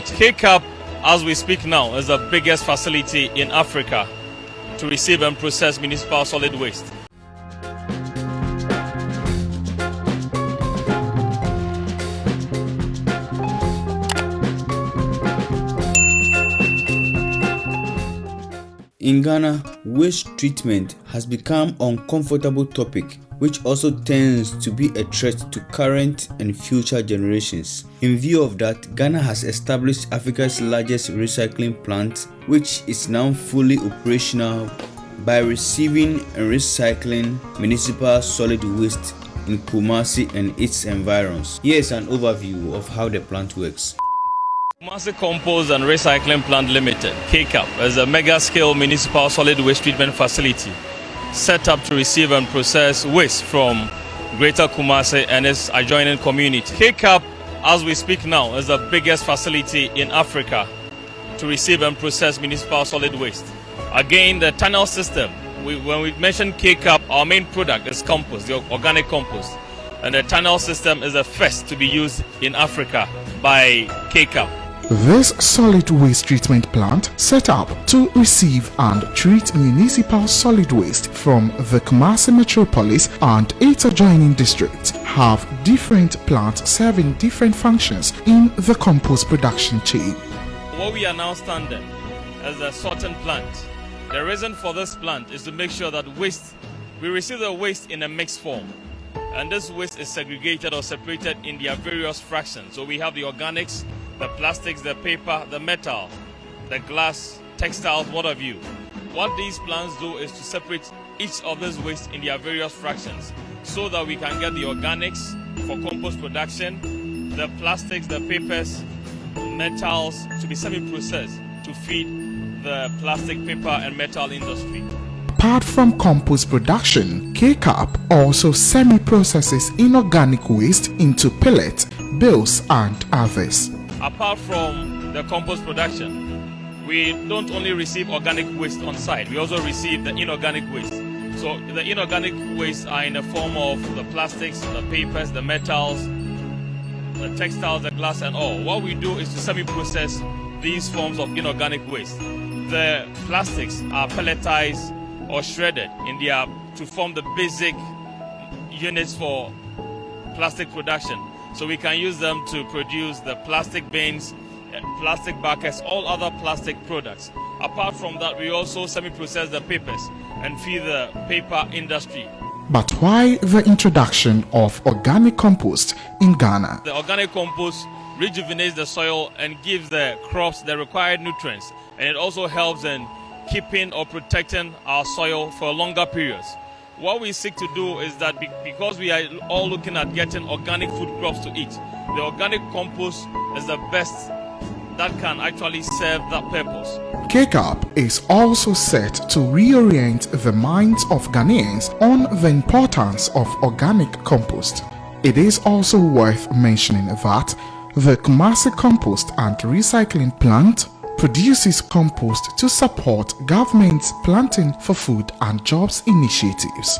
KCAP, as we speak now, is the biggest facility in Africa to receive and process municipal solid waste. In Ghana, waste treatment has become uncomfortable topic which also tends to be a threat to current and future generations. In view of that, Ghana has established Africa's largest recycling plant which is now fully operational by receiving and recycling municipal solid waste in Kumasi and its environs. Here's an overview of how the plant works. Kumasi Compost and Recycling Plant Limited, KCAP, is a mega-scale municipal solid waste treatment facility set up to receive and process waste from Greater Kumasi and its adjoining community. KCAP, as we speak now, is the biggest facility in Africa to receive and process municipal solid waste. Again, the tunnel system, we, when we mention KCAP, our main product is compost, the organic compost. And the tunnel system is the first to be used in Africa by KCAP. This solid waste treatment plant set up to receive and treat municipal solid waste from the Kumasi metropolis and its adjoining districts have different plants serving different functions in the compost production chain. What we are now standing as a sorting plant. The reason for this plant is to make sure that waste, we receive the waste in a mixed form. And this waste is segregated or separated in their various fractions. So we have the organics, the plastics, the paper, the metal, the glass, textiles, what have you. What these plants do is to separate each of these waste in their various fractions so that we can get the organics for compost production, the plastics, the papers, metals to be semi-processed to feed the plastic, paper and metal industry. Apart from compost production, KCAP also semi-processes inorganic waste into pellets, bills and others apart from the compost production, we don't only receive organic waste on site, we also receive the inorganic waste. So the inorganic waste are in the form of the plastics, the papers, the metals, the textiles, the glass and all. What we do is to semi-process these forms of inorganic waste. The plastics are pelletized or shredded in their to form the basic units for plastic production. So we can use them to produce the plastic bins, eh, plastic buckets, all other plastic products. Apart from that, we also semi-process the papers and feed the paper industry. But why the introduction of organic compost in Ghana? The organic compost rejuvenates the soil and gives the crops the required nutrients. And it also helps in keeping or protecting our soil for longer periods what we seek to do is that because we are all looking at getting organic food crops to eat, the organic compost is the best that can actually serve that purpose. KCAP is also set to reorient the minds of Ghanaians on the importance of organic compost. It is also worth mentioning that the Kumasi Compost and Recycling Plant produces compost to support government's planting for food and jobs initiatives.